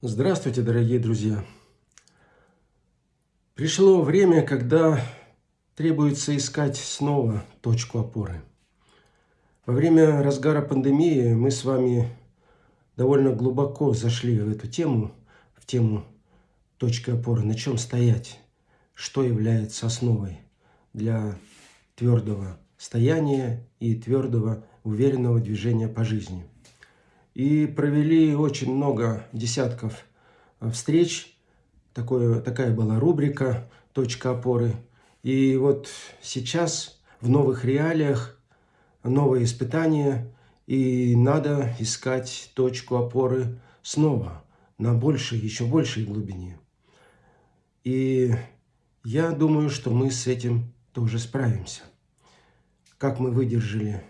Здравствуйте, дорогие друзья! Пришло время, когда требуется искать снова точку опоры. Во время разгара пандемии мы с вами довольно глубоко зашли в эту тему, в тему точки опоры, на чем стоять, что является основой для твердого стояния и твердого уверенного движения по жизни – и провели очень много десятков э, встреч. Такое, такая была рубрика «Точка опоры». И вот сейчас в новых реалиях новые испытания, и надо искать точку опоры снова на большей, еще большей глубине. И я думаю, что мы с этим тоже справимся. Как мы выдержали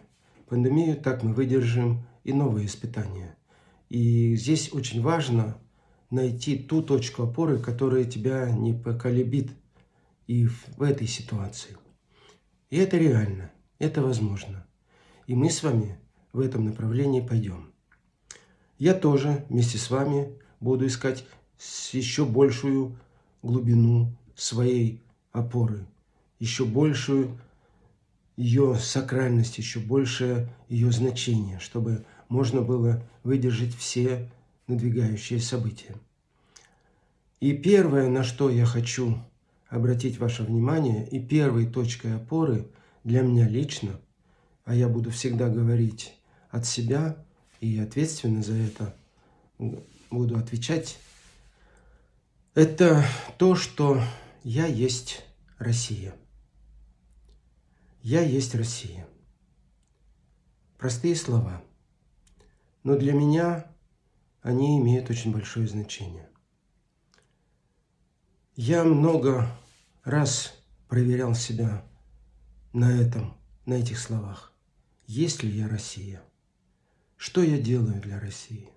пандемию, так мы выдержим и новые испытания. И здесь очень важно найти ту точку опоры, которая тебя не поколебит и в этой ситуации. И это реально, это возможно. И мы с вами в этом направлении пойдем. Я тоже вместе с вами буду искать еще большую глубину своей опоры, еще большую ее сакральность, еще большее ее значение, чтобы можно было выдержать все надвигающие события. И первое, на что я хочу обратить ваше внимание, и первой точкой опоры для меня лично, а я буду всегда говорить от себя и ответственно за это буду отвечать, это то, что я есть Россия. Я есть Россия. Простые слова – но для меня они имеют очень большое значение. Я много раз проверял себя на этом, на этих словах. Есть ли я Россия? Что я делаю для России?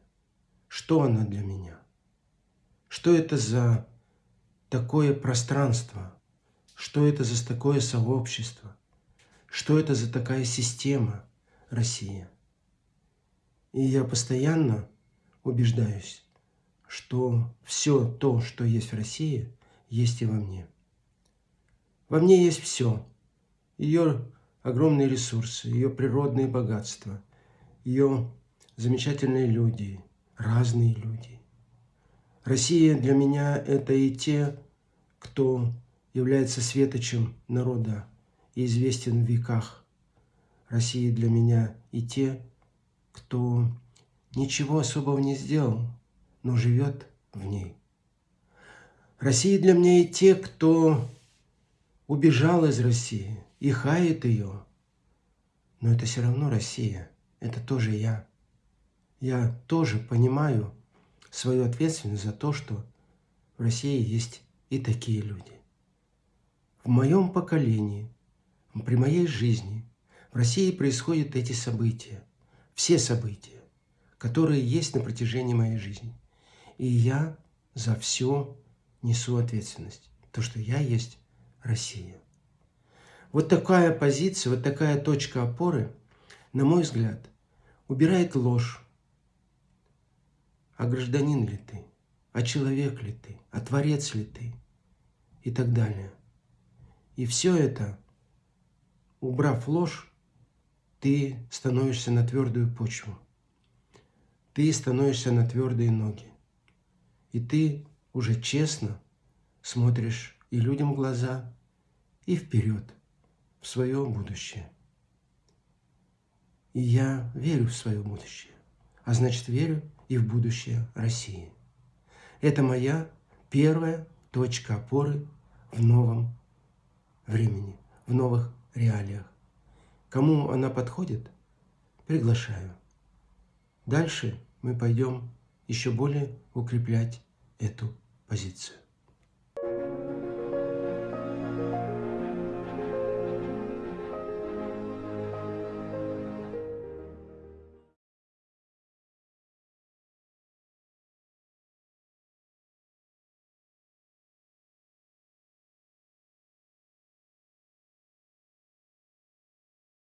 Что она для меня? Что это за такое пространство? Что это за такое сообщество? Что это за такая система Россия? И я постоянно убеждаюсь, что все то, что есть в России, есть и во мне. Во мне есть все. Ее огромные ресурсы, ее природные богатства, ее замечательные люди, разные люди. Россия для меня – это и те, кто является светочем народа и известен в веках. Россия для меня и те, кто ничего особого не сделал, но живет в ней. Россия для меня и те, кто убежал из России и хает ее. Но это все равно Россия, это тоже я. Я тоже понимаю свою ответственность за то, что в России есть и такие люди. В моем поколении, при моей жизни в России происходят эти события – все события, которые есть на протяжении моей жизни. И я за все несу ответственность. То, что я есть Россия. Вот такая позиция, вот такая точка опоры, на мой взгляд, убирает ложь. А гражданин ли ты? А человек ли ты? А творец ли ты? И так далее. И все это, убрав ложь, ты становишься на твердую почву. Ты становишься на твердые ноги. И ты уже честно смотришь и людям в глаза, и вперед, в свое будущее. И я верю в свое будущее, а значит верю и в будущее России. Это моя первая точка опоры в новом времени, в новых реалиях. Кому она подходит, приглашаю. Дальше мы пойдем еще более укреплять эту позицию.